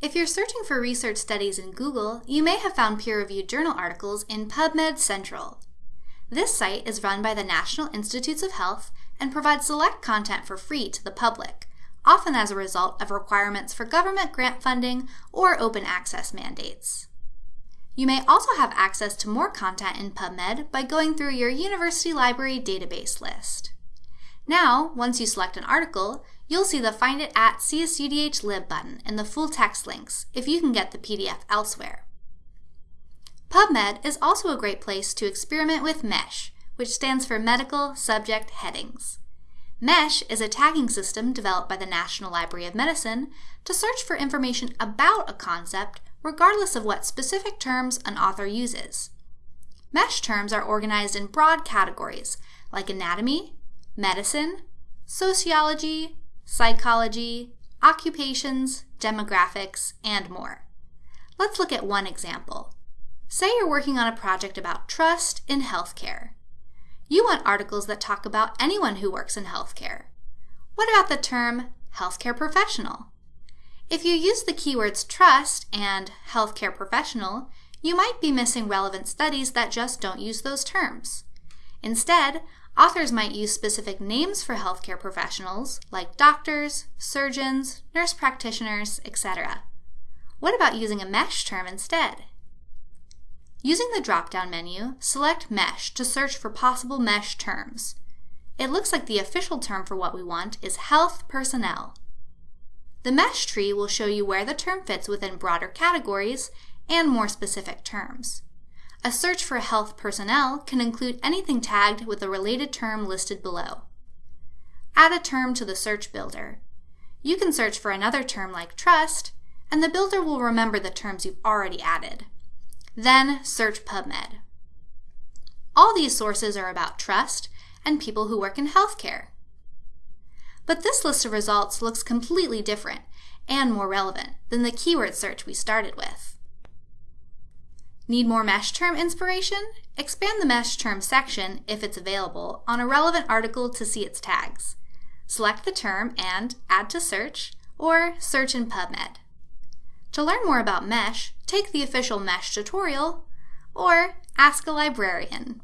If you're searching for research studies in Google, you may have found peer-reviewed journal articles in PubMed Central. This site is run by the National Institutes of Health and provides select content for free to the public, often as a result of requirements for government grant funding or open access mandates. You may also have access to more content in PubMed by going through your university library database list. Now, once you select an article, you'll see the Find It at CSUDH Lib button and the full text links if you can get the PDF elsewhere. PubMed is also a great place to experiment with MESH, which stands for Medical Subject Headings. MESH is a tagging system developed by the National Library of Medicine to search for information about a concept regardless of what specific terms an author uses. MESH terms are organized in broad categories like anatomy, medicine, sociology, psychology, occupations, demographics, and more. Let's look at one example. Say you're working on a project about trust in healthcare. You want articles that talk about anyone who works in healthcare. What about the term healthcare professional? If you use the keywords trust and healthcare professional, you might be missing relevant studies that just don't use those terms. Instead, authors might use specific names for healthcare professionals like doctors, surgeons, nurse practitioners, etc. What about using a mesh term instead? Using the drop-down menu, select Mesh to search for possible mesh terms. It looks like the official term for what we want is health personnel. The mesh tree will show you where the term fits within broader categories and more specific terms. A search for health personnel can include anything tagged with a related term listed below. Add a term to the search builder. You can search for another term like trust, and the builder will remember the terms you've already added. Then search PubMed. All these sources are about trust and people who work in healthcare. But this list of results looks completely different and more relevant than the keyword search we started with. Need more mesh term inspiration? Expand the mesh term section, if it's available, on a relevant article to see its tags. Select the term and Add to Search, or search in PubMed. To learn more about mesh, take the official mesh tutorial, or ask a librarian.